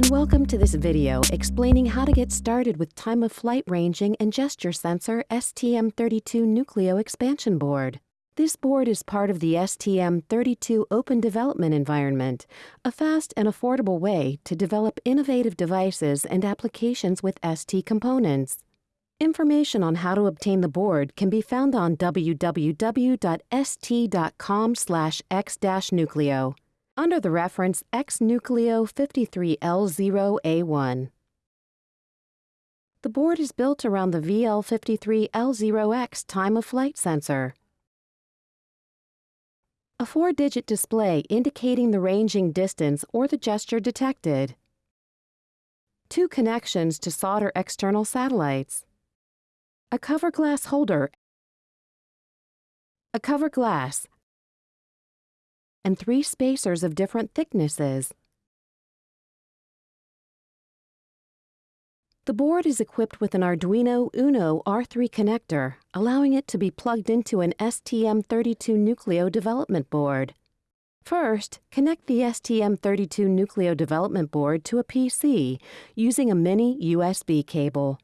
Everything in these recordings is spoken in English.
and welcome to this video explaining how to get started with time of flight ranging and gesture sensor STM32 Nucleo expansion board. This board is part of the STM32 Open Development Environment, a fast and affordable way to develop innovative devices and applications with ST components. Information on how to obtain the board can be found on www.st.com/x-nucleo under the reference X-Nucleo 53L0A1. The board is built around the VL53L0X time-of-flight sensor. A four-digit display indicating the ranging distance or the gesture detected. Two connections to solder external satellites. A cover glass holder. A cover glass, and three spacers of different thicknesses. The board is equipped with an Arduino Uno R3 connector, allowing it to be plugged into an STM32 Nucleo development board. First, connect the STM32 Nucleo development board to a PC using a mini USB cable.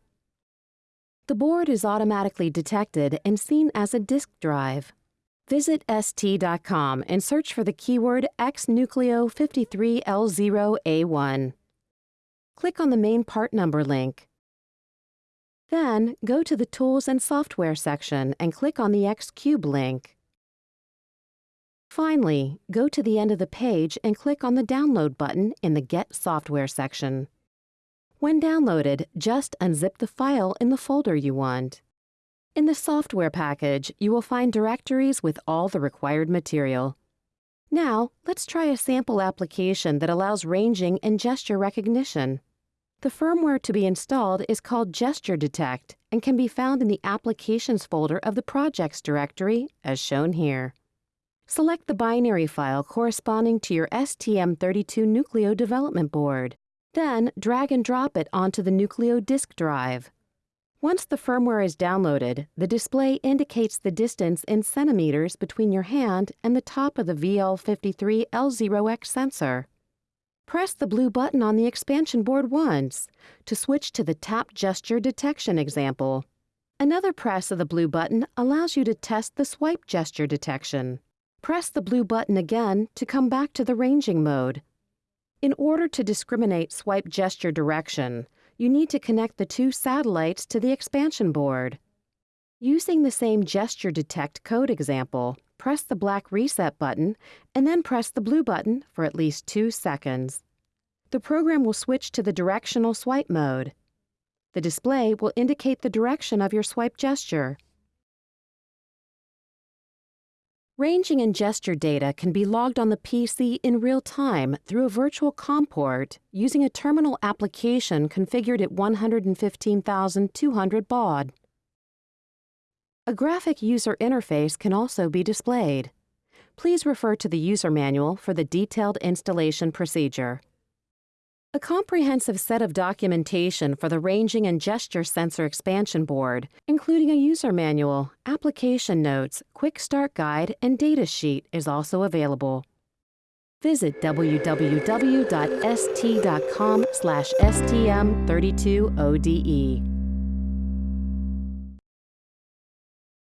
The board is automatically detected and seen as a disk drive. Visit ST.com and search for the keyword XNucleo53L0A1. Click on the main part number link. Then, go to the Tools and Software section and click on the X-Cube link. Finally, go to the end of the page and click on the Download button in the Get Software section. When downloaded, just unzip the file in the folder you want. In the software package, you will find directories with all the required material. Now, let's try a sample application that allows ranging and gesture recognition. The firmware to be installed is called Gesture Detect and can be found in the Applications folder of the Projects directory, as shown here. Select the binary file corresponding to your STM32 Nucleo development board. Then, drag and drop it onto the Nucleo disk drive. Once the firmware is downloaded, the display indicates the distance in centimeters between your hand and the top of the VL53L0X sensor. Press the blue button on the expansion board once to switch to the tap gesture detection example. Another press of the blue button allows you to test the swipe gesture detection. Press the blue button again to come back to the ranging mode. In order to discriminate swipe gesture direction, you need to connect the two satellites to the expansion board. Using the same gesture detect code example, press the black reset button and then press the blue button for at least two seconds. The program will switch to the directional swipe mode. The display will indicate the direction of your swipe gesture. Ranging and gesture data can be logged on the PC in real time through a virtual COM port using a terminal application configured at 115,200 baud. A graphic user interface can also be displayed. Please refer to the user manual for the detailed installation procedure. A comprehensive set of documentation for the ranging and gesture sensor expansion board, including a user manual, application notes, quick start guide, and data sheet is also available. Visit www.st.com/stm32ode.